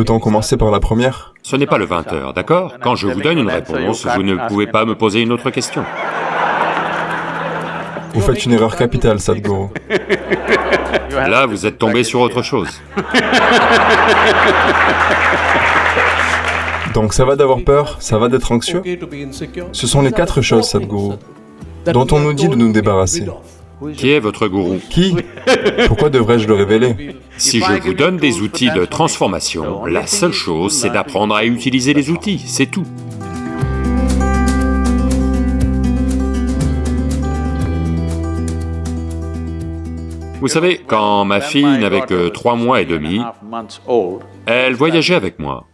Peut-on commencer par la première? Ce n'est pas le 20 heures, d'accord? Quand je vous donne une réponse, vous ne pouvez pas me poser une autre question. Vous faites une erreur capitale, Sadhguru. Là, vous êtes tombé sur autre chose. Donc ça va d'avoir peur, ça va d'être anxieux? Ce sont les quatre choses, Sadhguru, dont on nous dit de nous débarrasser. Qui est votre gourou Qui Pourquoi devrais-je le révéler Si je vous donne des outils de transformation, la seule chose, c'est d'apprendre à utiliser les outils, c'est tout. Vous savez, quand ma fille n'avait que trois mois et demi, elle voyageait avec moi.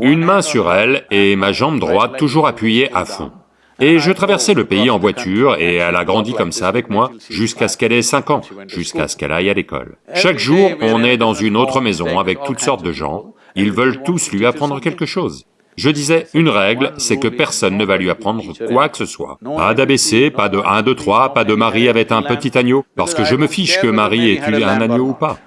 Une main sur elle et ma jambe droite toujours appuyée à fond. Et je traversais le pays en voiture et elle a grandi comme ça avec moi jusqu'à ce qu'elle ait 5 ans, jusqu'à ce qu'elle aille à l'école. Chaque jour, on est dans une autre maison avec toutes sortes de gens, ils veulent tous lui apprendre quelque chose. Je disais, une règle, c'est que personne ne va lui apprendre quoi que ce soit. Pas d'ABC, pas de 1, 2, 3, pas de Marie avait un petit agneau, parce que je me fiche que Marie ait eu un agneau ou pas.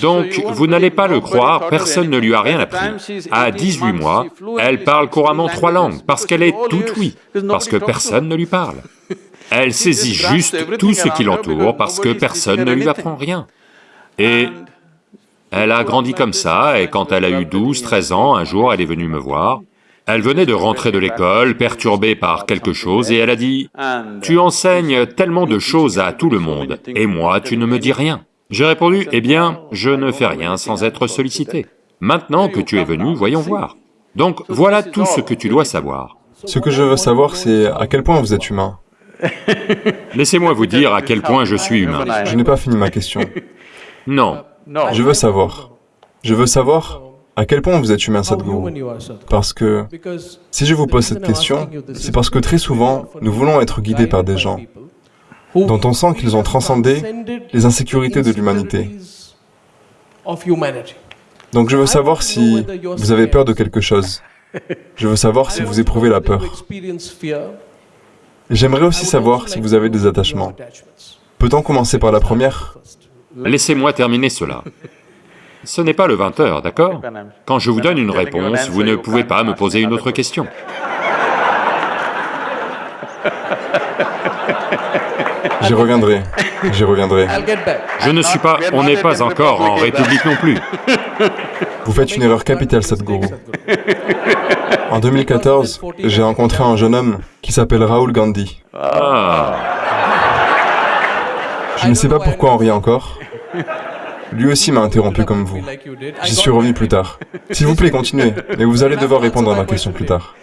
Donc, vous n'allez pas le croire, personne ne lui a rien appris. À 18 mois, elle parle couramment trois langues, parce qu'elle est toute oui, parce que personne ne lui parle. Elle saisit juste tout ce qui l'entoure, parce que personne ne lui apprend rien. Et elle a grandi comme ça, et quand elle a eu 12, 13 ans, un jour, elle est venue me voir. Elle venait de rentrer de l'école, perturbée par quelque chose, et elle a dit, « Tu enseignes tellement de choses à tout le monde, et moi, tu ne me dis rien. » J'ai répondu, eh bien, je ne fais rien sans être sollicité. Maintenant que tu es venu, voyons voir. Donc voilà tout ce que tu dois savoir. Ce que je veux savoir, c'est à quel point vous êtes humain. Laissez-moi vous dire à quel point je suis humain. Je n'ai pas fini ma question. Non. Je veux savoir. Je veux savoir à quel point vous êtes humain, Sadhguru. Parce que si je vous pose cette question, c'est parce que très souvent, nous voulons être guidés par des gens dont on sent qu'ils ont transcendé les insécurités de l'humanité. Donc je veux savoir si vous avez peur de quelque chose. Je veux savoir si vous éprouvez la peur. J'aimerais aussi savoir si vous avez des attachements. Peut-on commencer par la première Laissez-moi terminer cela. Ce n'est pas le 20 heures, d'accord Quand je vous donne une réponse, vous ne pouvez pas me poser une autre question. J'y reviendrai, j'y reviendrai. Je ne suis pas... on n'est pas encore en République non plus. Vous faites une erreur capitale, Sadhguru. En 2014, j'ai rencontré un jeune homme qui s'appelle Rahul Gandhi. Ah. Je ne sais pas pourquoi on rit encore. Lui aussi m'a interrompu comme vous. J'y suis revenu plus tard. S'il vous plaît, continuez, mais vous allez devoir répondre à ma question plus tard.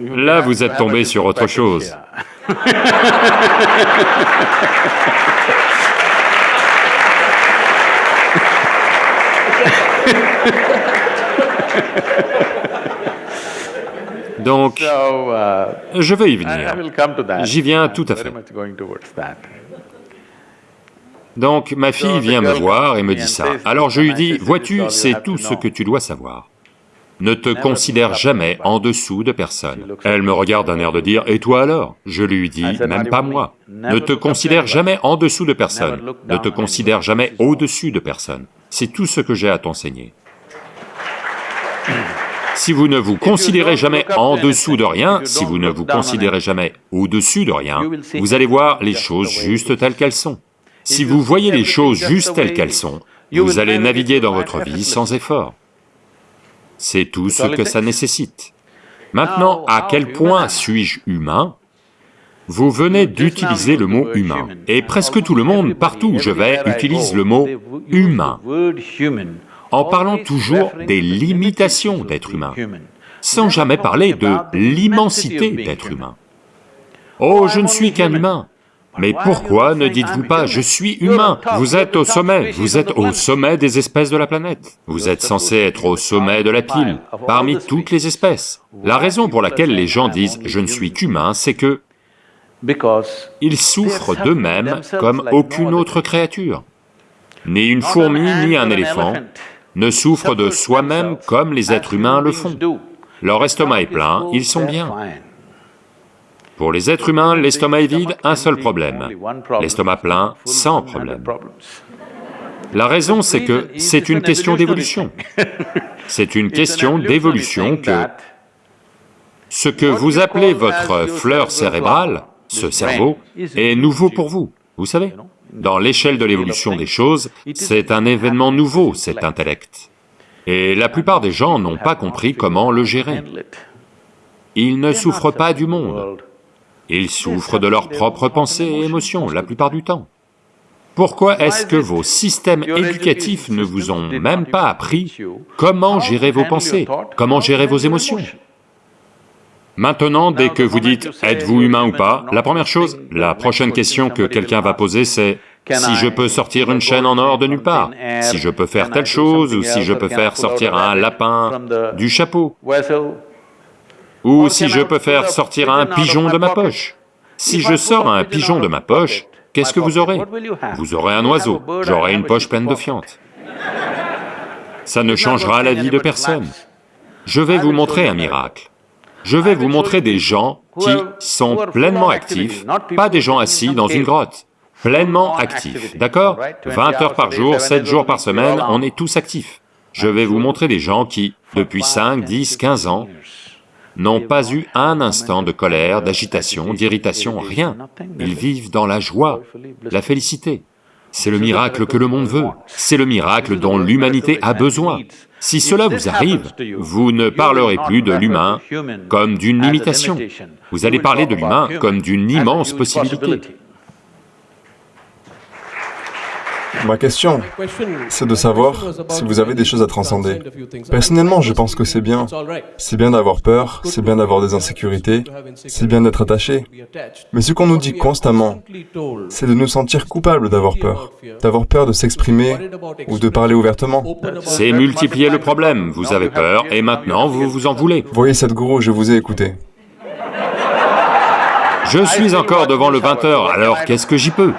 Là, vous êtes tombé sur autre chose. Donc, je vais y venir. J'y viens tout à fait. Donc, ma fille vient me voir et me dit ça. Alors je lui dis, vois-tu, c'est tout ce que tu dois savoir? Ne te considère jamais en dessous de personne. Elle me regarde d'un air de dire, et toi alors? Je lui dis, même pas moi. Ne te considère jamais en dessous de personne, ne te considère jamais au-dessus de personne. C'est tout ce que j'ai à t'enseigner. Si vous ne vous considérez jamais en dessous de rien, si vous ne vous considérez jamais au-dessus de rien, vous allez voir les choses juste telles qu'elles sont. Si vous voyez les choses juste telles qu'elles sont, vous allez naviguer dans votre vie sans effort. C'est tout ce que ça nécessite. Maintenant, à quel point suis-je humain? Vous venez d'utiliser le mot humain, et presque tout le monde, partout où je vais, utilise le mot humain, en parlant toujours des limitations d'être humain, sans jamais parler de l'immensité d'être humain. Oh, je ne suis qu'un humain, mais pourquoi ne dites-vous pas, je suis humain, vous êtes au sommet, vous êtes au sommet des espèces de la planète. Vous êtes censé être au sommet de la pile, parmi toutes les espèces. La raison pour laquelle les gens disent, je ne suis qu'humain, c'est que ils souffrent d'eux-mêmes comme aucune autre créature. Ni une fourmi, ni un éléphant ne souffrent de soi-même comme les êtres humains le font. Leur estomac est plein, ils sont bien. Pour les êtres humains, l'estomac est vide, un seul problème. L'estomac plein, sans problème. La raison, c'est que c'est une question d'évolution. C'est une question d'évolution que ce que vous appelez votre fleur cérébrale, ce cerveau, est nouveau pour vous, vous savez Dans l'échelle de l'évolution des choses, c'est un événement nouveau, cet intellect. Et la plupart des gens n'ont pas compris comment le gérer. Ils ne souffrent pas du monde, ils souffrent de leurs propres pensées et émotions la plupart du temps. Pourquoi est-ce que vos systèmes éducatifs ne vous ont même pas appris comment gérer vos pensées, comment gérer vos émotions? Maintenant, dès que vous dites « êtes-vous humain ou pas ?», la première chose, la prochaine question que quelqu'un va poser c'est « si je peux sortir une chaîne en or de nulle part, si je peux faire telle chose, ou si je peux faire sortir un lapin du chapeau, ou si je peux faire sortir un pigeon de ma poche. Si je sors un pigeon de ma poche, qu'est-ce que vous aurez Vous aurez un oiseau, j'aurai une poche pleine de fientes. Ça ne changera la vie de personne. Je vais vous montrer un miracle. Je vais vous montrer des gens qui sont pleinement actifs, pas des gens assis dans une grotte, pleinement actifs, d'accord 20 heures par jour, 7 jours par semaine, on est tous actifs. Je vais vous montrer des gens qui, depuis 5, 10, 15 ans, n'ont pas eu un instant de colère, d'agitation, d'irritation, rien. Ils vivent dans la joie, la félicité. C'est le miracle que le monde veut, c'est le miracle dont l'humanité a besoin. Si cela vous arrive, vous ne parlerez plus de l'humain comme d'une limitation, vous allez parler de l'humain comme d'une immense possibilité. Ma question, c'est de savoir si vous avez des choses à transcender. Personnellement, je pense que c'est bien. C'est bien d'avoir peur, c'est bien d'avoir des insécurités, c'est bien d'être attaché. Mais ce qu'on nous dit constamment, c'est de nous sentir coupables d'avoir peur, d'avoir peur de s'exprimer ou de parler ouvertement. C'est multiplier le problème, vous avez peur et maintenant vous vous en voulez. Voyez cette gourou, je vous ai écouté. Je suis encore devant le 20 heures, alors qu'est-ce que j'y peux?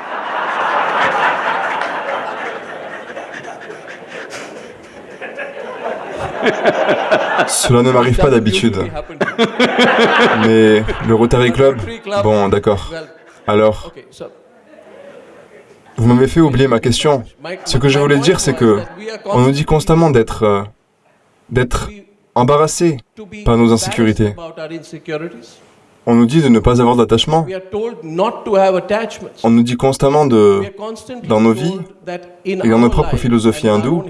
Cela ne m'arrive pas d'habitude. Mais le Rotary Club, bon d'accord. Alors, vous m'avez fait oublier ma question. Ce que je voulais dire, c'est que on nous dit constamment d'être euh, d'être embarrassé par nos insécurités. On nous dit de ne pas avoir d'attachement. On nous dit constamment de, dans nos vies et dans nos propres philosophies hindoues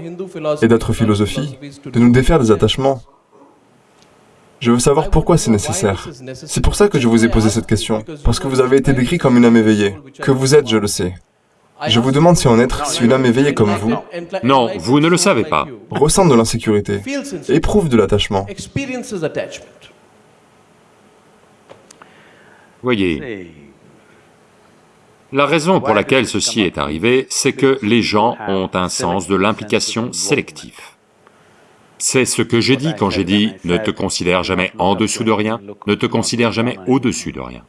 et d'autres philosophies, de nous défaire des attachements. Je veux savoir pourquoi c'est nécessaire. C'est pour ça que je vous ai posé cette question, parce que vous avez été décrit comme une âme éveillée. Que vous êtes, je le sais. Je vous demande si en être, si une âme éveillée comme vous... Non, vous ne le savez pas. ...ressent de l'insécurité, éprouve de l'attachement. Voyez, la raison pour laquelle ceci est arrivé, c'est que les gens ont un sens de l'implication sélectif. C'est ce que j'ai dit quand j'ai dit « ne te considère jamais en dessous de rien, ne te considère jamais au-dessus de rien ».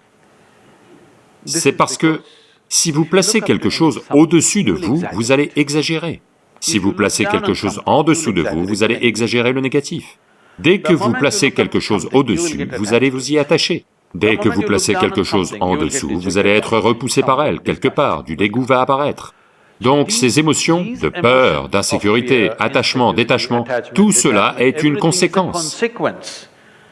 C'est parce que si vous placez quelque chose au-dessus de vous, vous allez exagérer. Si vous placez quelque chose en dessous de vous, vous allez exagérer le négatif. Dès que vous placez quelque chose au-dessus, vous allez vous y attacher. Dès que vous placez quelque chose en dessous, vous allez être repoussé par elle, quelque part, du dégoût va apparaître. Donc ces émotions de peur, d'insécurité, attachement, détachement, tout cela est une conséquence.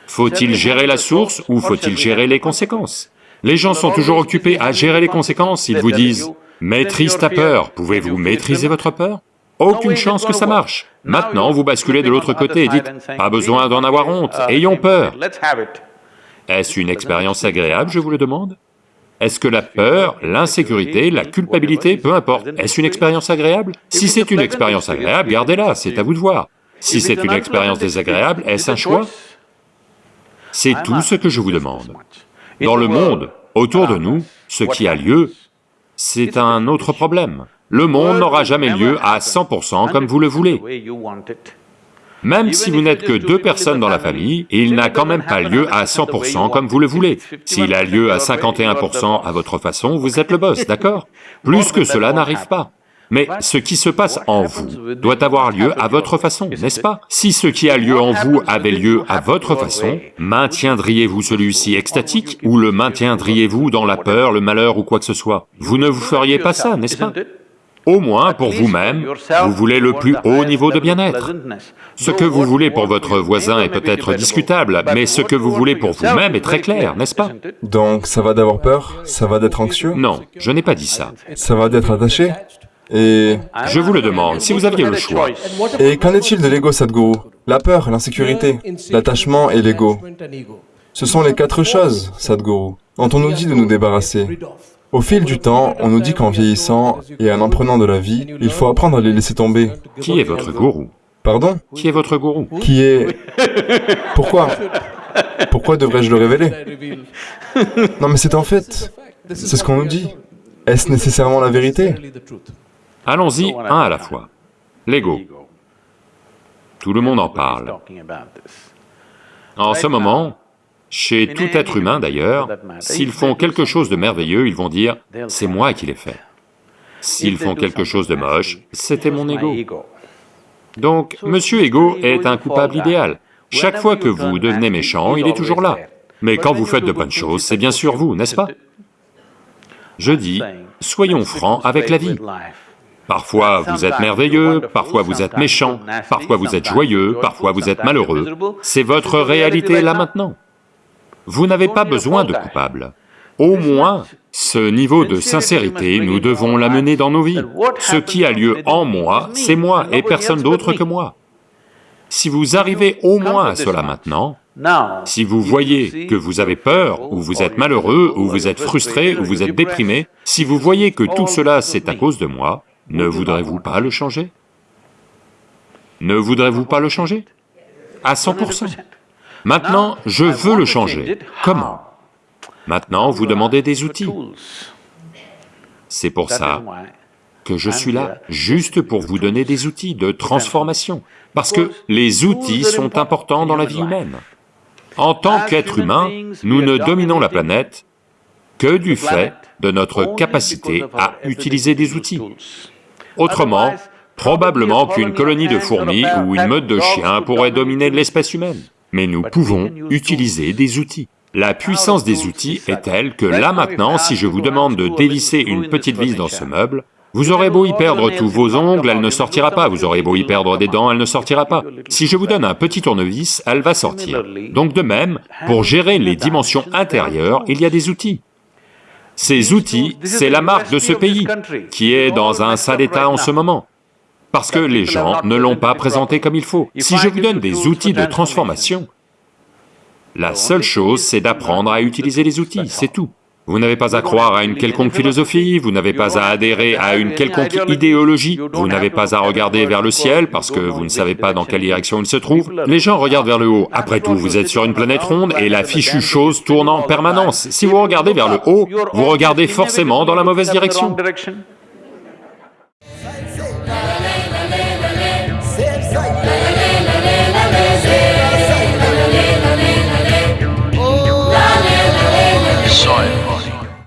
Faut-il gérer la source ou faut-il gérer les conséquences? Les gens sont toujours occupés à gérer les conséquences, ils vous disent « maîtrise ta peur, pouvez-vous maîtriser votre peur ?» Aucune chance que ça marche. Maintenant, vous basculez de l'autre côté et dites « pas besoin d'en avoir honte, ayons peur ». Est-ce une expérience agréable, je vous le demande? Est-ce que la peur, l'insécurité, la culpabilité, peu importe, est-ce une expérience agréable? Si c'est une expérience agréable, gardez-la, c'est à vous de voir. Si c'est une expérience désagréable, est-ce un choix? C'est tout ce que je vous demande. Dans le monde, autour de nous, ce qui a lieu, c'est un autre problème. Le monde n'aura jamais lieu à 100% comme vous le voulez. Même si vous n'êtes que deux personnes dans la famille, il n'a quand même pas lieu à 100% comme vous le voulez. S'il a lieu à 51% à votre façon, vous êtes le boss, d'accord Plus que cela n'arrive pas. Mais ce qui se passe en vous doit avoir lieu à votre façon, n'est-ce pas Si ce qui a lieu en vous avait lieu à votre façon, maintiendriez-vous celui-ci extatique ou le maintiendriez-vous dans la peur, le malheur ou quoi que ce soit? Vous ne vous feriez pas ça, n'est-ce pas au moins pour vous-même, vous voulez le plus haut niveau de bien-être. Ce que vous voulez pour votre voisin est peut-être discutable, mais ce que vous voulez pour vous-même est très clair, n'est-ce pas Donc ça va d'avoir peur? Ça va d'être anxieux? Non, je n'ai pas dit ça. Ça va d'être attaché? Et... Je vous le demande, si vous aviez le choix. Et qu'en est-il de l'ego, Sadhguru? La peur, l'insécurité, l'attachement et l'ego. Ce sont les quatre choses, Sadhguru, dont on nous dit de nous débarrasser. Au fil du temps, on nous dit qu'en vieillissant et en en prenant de la vie, il faut apprendre à les laisser tomber. Qui est votre gourou? Pardon? Qui est votre gourou? Qui est... Pourquoi? Pourquoi devrais-je le révéler? Non mais c'est en fait... C'est ce qu'on nous dit. Est-ce nécessairement la vérité? Allons-y, un à la fois. L'ego. Tout le monde en parle. En ce moment, chez tout être humain d'ailleurs, s'ils font quelque chose de merveilleux, ils vont dire, c'est moi qui l'ai fait. S'ils font quelque chose de moche, c'était mon ego. Donc, Monsieur Ego est un coupable idéal. Chaque fois que vous devenez méchant, il est toujours là. Mais quand vous faites de bonnes choses, c'est bien sûr vous, n'est-ce pas? Je dis, soyons francs avec la vie. Parfois vous êtes merveilleux, parfois vous êtes méchant, parfois vous êtes joyeux, parfois vous êtes malheureux. C'est votre réalité là maintenant. Vous n'avez pas besoin de coupable. Au moins, ce niveau de sincérité, nous devons l'amener dans nos vies. Ce qui a lieu en moi, c'est moi et personne d'autre que moi. Si vous arrivez au moins à cela maintenant, si vous voyez que vous avez peur, ou vous êtes malheureux, ou vous êtes frustré, ou vous êtes déprimé, si vous voyez que tout cela c'est à cause de moi, ne voudrez-vous pas le changer? Ne voudrez-vous pas le changer? À 100%. Maintenant, je veux le changer. Comment Maintenant, vous demandez des outils. C'est pour ça que je suis là, juste pour vous donner des outils de transformation, parce que les outils sont importants dans la vie humaine. En tant qu'être humain, nous ne dominons la planète que du fait de notre capacité à utiliser des outils. Autrement, probablement qu'une colonie de fourmis ou une meute de chiens pourrait dominer l'espèce humaine mais nous pouvons utiliser des outils. La puissance des outils est telle que là maintenant, si je vous demande de dévisser une petite vis dans ce meuble, vous aurez beau y perdre tous vos ongles, elle ne sortira pas, vous aurez beau y perdre des dents, elle ne sortira pas. Si je vous donne un petit tournevis, elle va sortir. Donc de même, pour gérer les dimensions intérieures, il y a des outils. Ces outils, c'est la marque de ce pays, qui est dans un sale état en ce moment parce que les gens ne l'ont pas présenté comme il faut. Si je vous donne des outils de transformation, la seule chose c'est d'apprendre à utiliser les outils, c'est tout. Vous n'avez pas à croire à une quelconque philosophie, vous n'avez pas à adhérer à une quelconque idéologie, vous n'avez pas à regarder vers le ciel parce que vous ne savez pas dans quelle direction il se trouve. Les gens regardent vers le haut, après tout, vous êtes sur une planète ronde et la fichue chose tourne en permanence. Si vous regardez vers le haut, vous regardez forcément dans la mauvaise direction.